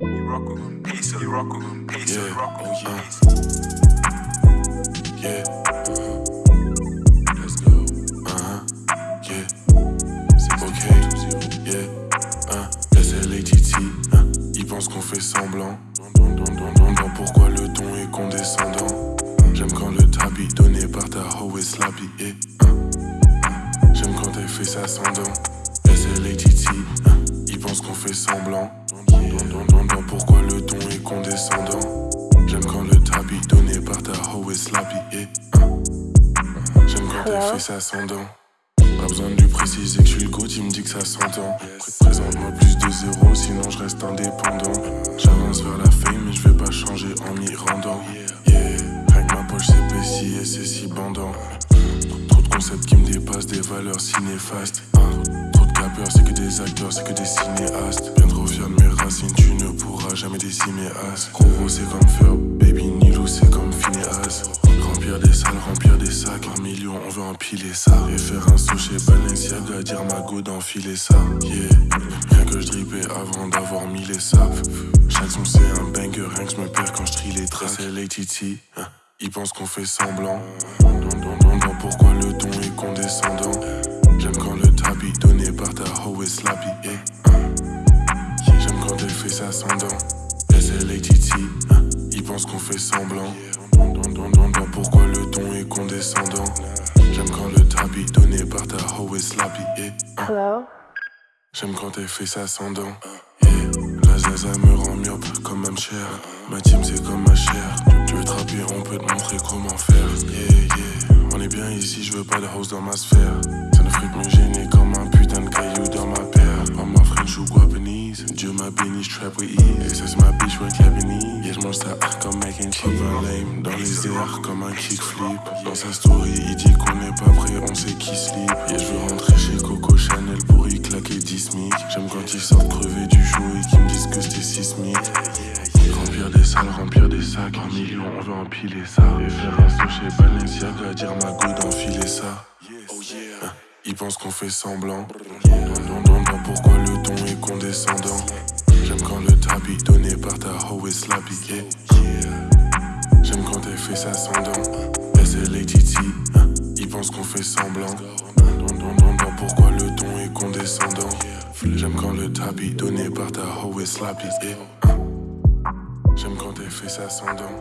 You rock with them, pace you rock with them, pace Yeah, you rock with them, yeah. Yeah. Uh-huh. Let's go. Uh-huh. Yeah. Ok. Yeah. SLATT. Ils pensent qu'on fait semblant. Don, don, don, don, don. Pourquoi le ton est condescendant? J'aime quand le tabi donné par ta hoe est slappy. Et, hein. J'aime quand elle fait ça sans dents. SLATT. Pourquoi le ton est condescendant? J'aime quand le tabi donné par ta hoe est slappy. Et. J'aime quand elle fait ça sans dents. Pas besoin de lui préciser que je suis le goat, il me dit que ça s'entend. Présente-moi plus de zéro, sinon je reste indépendant. J'avance vers la fame, mais je vais pas changer en m'y rendant. Yeah, avec ma poche s'épaissit et c'est si bandant. Trop de concepts qui me dépassent, des valeurs si néfastes. C'est que des acteurs, c'est que des cinéastes. Bien trop fier de mes racines, tu ne pourras jamais décimer as. Gros, c'est comme faire, baby Nilou, c'est comme Phineas. Remplir des salles, remplir des sacs, un million, on veut empiler ça. Et faire un saut chez Balenciaga, dire ma go d'enfiler ça. Yeah, rien que je dripais avant d'avoir mis les saps. Chaque son c'est un banger, rien que je me perds quand je trie les tracks. C'est l'ATT, hein. ils pensent qu'on fait semblant. Don, don, don, pourquoi eh. J'aime quand elle fait ça sans dents. Hein. ils pensent qu'on fait semblant. Pourquoi le ton est condescendant? J'aime quand le tabi donné par ta hoe est slappy. eh. Hello? J'aime quand elle fait ça sans dents. Yeah. La zaza me rend myope comme un cher. Ma team c'est comme ma chair. Tu veux trapper, on peut te montrer comment faire. Yeah, yeah. On est bien ici, je veux pas de house dans ma sphère. Et ça c'est ma bitch, ouais, Cabanese. Yeah, je mange ça comme mac and lame dans les airs comme un kickflip. Dans sa story, il dit qu'on n'est pas prêt, on sait qui slip. Yeah, je veux rentrer chez Coco Chanel pour y claquer 10 smic. J'aime quand ils sortent crever du show et qu'ils me disent que c'était sismique. Remplir des salles, remplir des sacs, un million, on veut empiler ça. Et faire un saut chez Balenciaga, dire ma go d'enfiler ça. Hein, Ils pensent qu'on fait semblant. J'aime quand ça sans dents. SLATT, hein, ils pensent qu'on fait semblant. Pourquoi le ton est condescendant? J'aime quand le tabi donné par ta hoe est slappy. hein. J'aime quand ça sans dents.